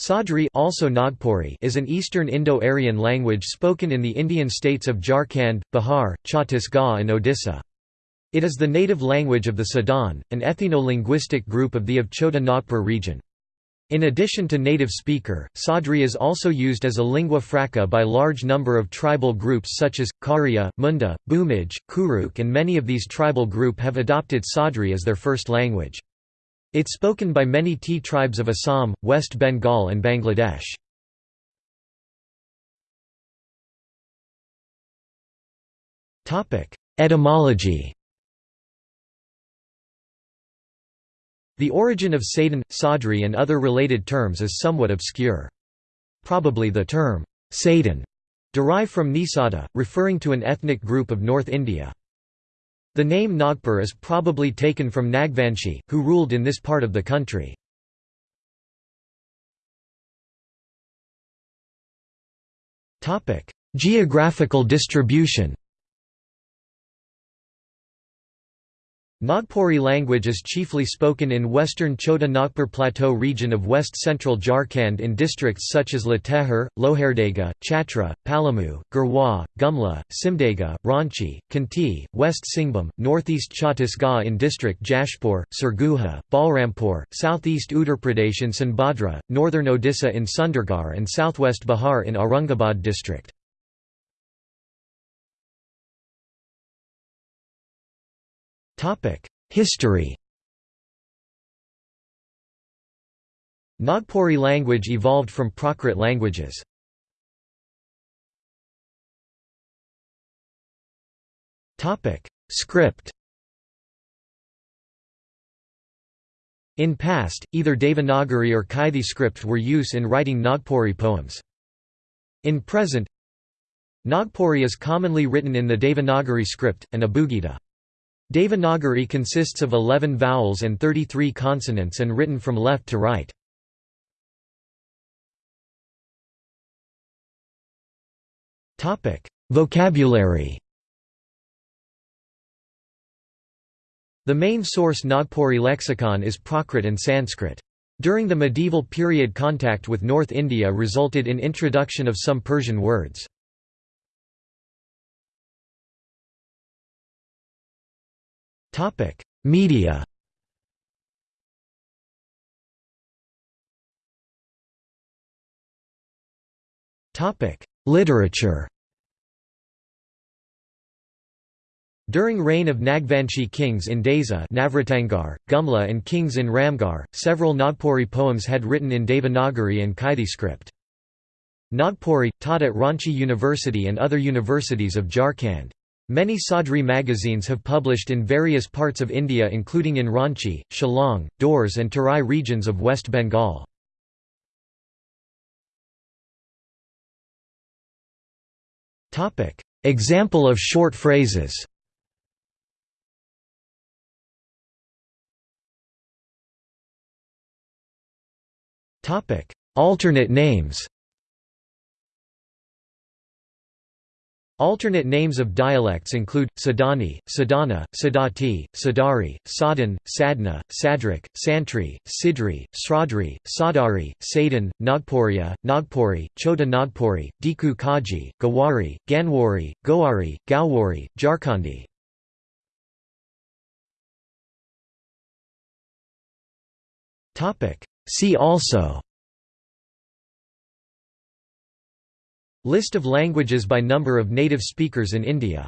Sadri also Nagpuri is an Eastern Indo-Aryan language spoken in the Indian states of Jharkhand, Bihar, Chhattisgarh and Odisha. It is the native language of the Sadan, an ethno-linguistic group of the of Chota Nagpur region. In addition to native speaker, Sadri is also used as a lingua franca by large number of tribal groups such as, Kharia, Munda, Bhumij, Kurukh and many of these tribal group have adopted Sadri as their first language. It's spoken by many T tribes of Assam, West Bengal and Bangladesh. Etymology The origin of Sadan, Sadri and other related terms is somewhat obscure. Probably the term, Sadan, derived from Nisada, referring to an ethnic group of North India. The name Nagpur is probably taken from Nagvanshi, who ruled in this part of the country. Geographical distribution Nagpuri language is chiefly spoken in western Chota Nagpur Plateau region of west-central Jharkhand in districts such as Latehar, Lohardaga, Chatra, Palamu, Garhwa, Gumla, Simdega, Ranchi, Khunti, West Singhbhum, northeast Chhattisgarh in district Jashpur, Surguja, Balrampur, southeast Uttar Pradesh in Sonbhadra, northern Odisha in Sundargarh and southwest Bihar in Aurangabad district. History Nagpuri language evolved from Prakrit languages. Script In past, either Devanagari or Kaithi script were used in writing Nagpuri poems. In present, Nagpuri is commonly written in the Devanagari script, and Abugida. Devanagari consists of 11 vowels and 33 consonants and written from left to right. Vocabulary The main source Nagpuri lexicon is Prakrit and Sanskrit. During the medieval period contact with North India resulted in introduction of some Persian words. Topic: Media. Topic: Literature. During reign of Nagvanshi kings in Deza Navratangar, Gumla and kings in Ramgarh, several Nagpuri poems had written in Devanagari and Kaithi script. Nagpuri, taught at Ranchi University and other universities of Jharkhand. Many Sadri magazines have published in various parts of India including in Ranchi, Shillong, Dooars and Terai regions of West Bengal. Example of short phrases Alternate names Alternate names of dialects include, Sadani, Sadana, Sadati, Sadari, Sadan, Sadna, Sadrik, Santri, Sidri, Sradri, Sadari, Sadan, Nagpuria, Nagpuri, Chota Nagpuri, Diku Kaji, Gawari, Ganwari, Goari, Gowari, Jharkhandi. See also List of languages by number of native speakers in India